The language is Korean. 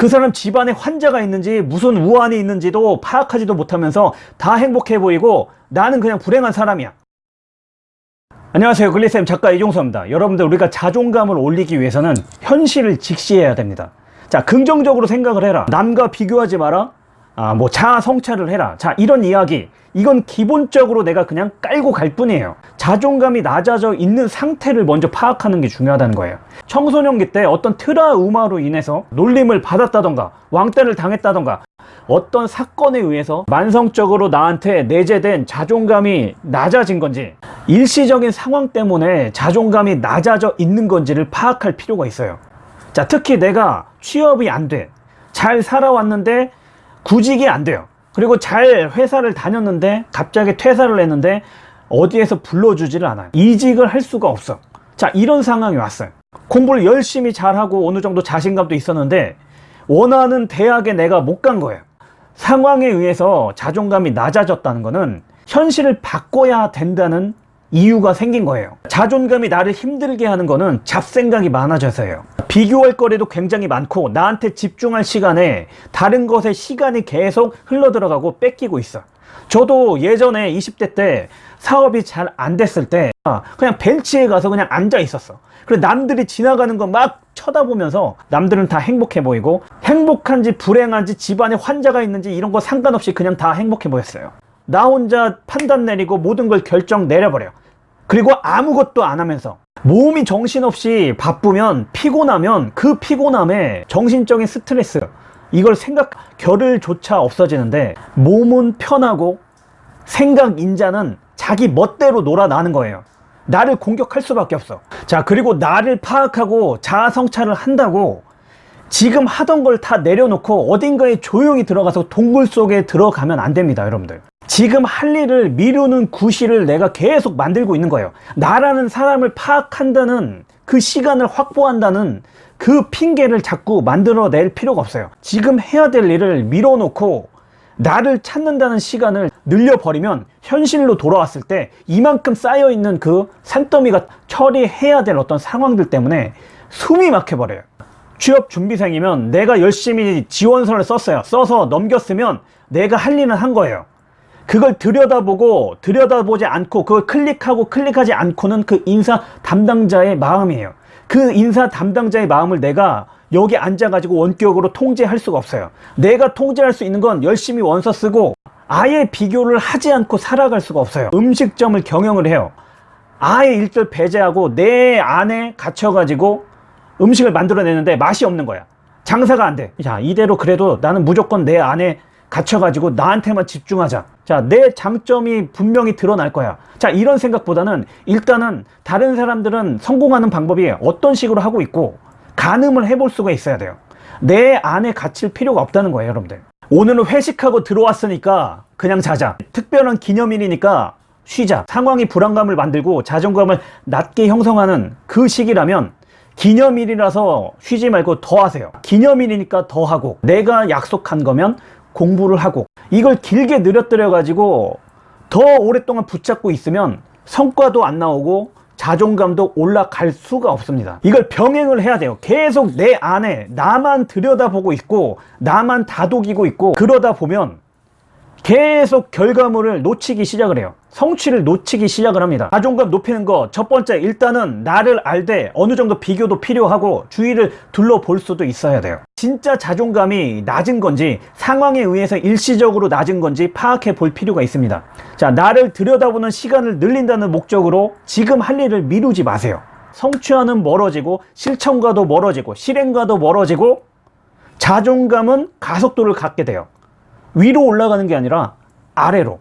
그 사람 집안에 환자가 있는지 무슨 우환이 있는지도 파악하지도 못하면서 다 행복해 보이고 나는 그냥 불행한 사람이야. 안녕하세요. 글리쌤 작가 이종서입니다. 여러분들 우리가 자존감을 올리기 위해서는 현실을 직시해야 됩니다. 자 긍정적으로 생각을 해라. 남과 비교하지 마라 아, 뭐 자아 성찰을 해라. 자 이런 이야기. 이건 기본적으로 내가 그냥 깔고 갈 뿐이에요. 자존감이 낮아져 있는 상태를 먼저 파악하는 게 중요하다는 거예요. 청소년기 때 어떤 트라우마로 인해서 놀림을 받았다던가 왕따를 당했다던가 어떤 사건에 의해서 만성적으로 나한테 내재된 자존감이 낮아진 건지 일시적인 상황 때문에 자존감이 낮아져 있는 건지를 파악할 필요가 있어요. 자 특히 내가 취업이 안 돼. 잘 살아왔는데 구직이 안 돼요. 그리고 잘 회사를 다녔는데 갑자기 퇴사를 했는데 어디에서 불러주지를 않아요. 이직을 할 수가 없어. 자 이런 상황이 왔어요. 공부를 열심히 잘하고 어느 정도 자신감도 있었는데 원하는 대학에 내가 못 간 거예요. 상황에 의해서 자존감이 낮아졌다는 것은 현실을 바꿔야 된다는 이유가 생긴 거예요. 자존감이 나를 힘들게 하는 거는 잡생각이 많아져서예요. 비교할 거리도 굉장히 많고 나한테 집중할 시간에 다른 것에 시간이 계속 흘러들어가고 뺏기고 있어. 저도 예전에 20대 때 사업이 잘 안 됐을 때 그냥 벤치에 가서 그냥 앉아 있었어. 그리고 남들이 지나가는 거 막 쳐다보면서 남들은 다 행복해 보이고 행복한지 불행한지 집안에 환자가 있는지 이런 거 상관없이 그냥 다 행복해 보였어요 나 혼자 판단 내리고 모든 걸 결정 내려버려. 그리고 아무것도 안 하면서. 몸이 정신없이 바쁘면 피곤하면 그 피곤함에 정신적인 스트레스. 이걸 생각 결을조차 없어지는데 몸은 편하고 생각 인자는 자기 멋대로 놀아나는 거예요. 나를 공격할 수밖에 없어. 자 그리고 나를 파악하고 자아 성찰을 한다고 지금 하던 걸 다 내려놓고 어딘가에 조용히 들어가서 동굴 속에 들어가면 안 됩니다 여러분들 지금 할 일을 미루는 구실을 내가 계속 만들고 있는 거예요. 나라는 사람을 파악한다는 그 시간을 확보한다는 그 핑계를 자꾸 만들어낼 필요가 없어요. 지금 해야 될 일을 밀어놓고 나를 찾는다는 시간을 늘려버리면 현실로 돌아왔을 때 이만큼 쌓여있는 그 산더미가 처리해야 될 어떤 상황들 때문에 숨이 막혀버려요. 취업 준비생이면 내가 열심히 지원서를 썼어요. 써서 넘겼으면 내가 할 일은 한 거예요 그걸 들여다보고 들여다보지 않고 그걸 클릭하고 클릭하지 않고는 그 인사 담당자의 마음이에요. 그 인사 담당자의 마음을 내가 여기 앉아가지고 원격으로 통제할 수가 없어요. 내가 통제할 수 있는 건 열심히 원서 쓰고 아예 비교를 하지 않고 살아갈 수가 없어요. 음식점을 경영을 해요. 아예 일절 배제하고 내 안에 갇혀가지고 음식을 만들어내는데 맛이 없는 거야. 장사가 안돼 자 이대로 그래도 나는 무조건 내 안에 갇혀가지고 나한테만 집중하자 자 내 장점이 분명히 드러날 거야. 자 이런 생각보다는 일단은 다른 사람들은 성공하는 방법이 어떤 식으로 하고 있고 가늠을 해볼 수가 있어야 돼요. 내 안에 갇힐 필요가 없다는 거예요 여러분들. 오늘은 회식하고 들어왔으니까 그냥 자자. 특별한 기념일이니까 쉬자. 상황이 불안감을 만들고 자존감을 낮게 형성하는 그 시기라면 기념일이라서 쉬지 말고 더 하세요. 기념일이니까 더 하고 내가 약속한 거면 공부를 하고 이걸 길게 늘어뜨려 가지고 더 오랫동안 붙잡고 있으면 성과도 안 나오고 자존감도 올라갈 수가 없습니다. 이걸 병행을 해야 돼요. 계속 내 안에 나만 들여다보고 있고 나만 다독이고 있고 그러다 보면 계속 결과물을 놓치기 시작을 해요. 성취를 놓치기 시작을 합니다. 자존감 높이는 거 첫 번째 일단은 나를 알되 어느 정도 비교도 필요하고 주위를 둘러볼 수도 있어야 돼요. 진짜 자존감이 낮은 건지 상황에 의해서 일시적으로 낮은 건지 파악해 볼 필요가 있습니다. 자 나를 들여다보는 시간을 늘린다는 목적으로 지금 할 일을 미루지 마세요. 성취와는 멀어지고 실천과도 멀어지고 실행과도 멀어지고 자존감은 가속도를 갖게 돼요 위로 올라가는 게 아니라 아래로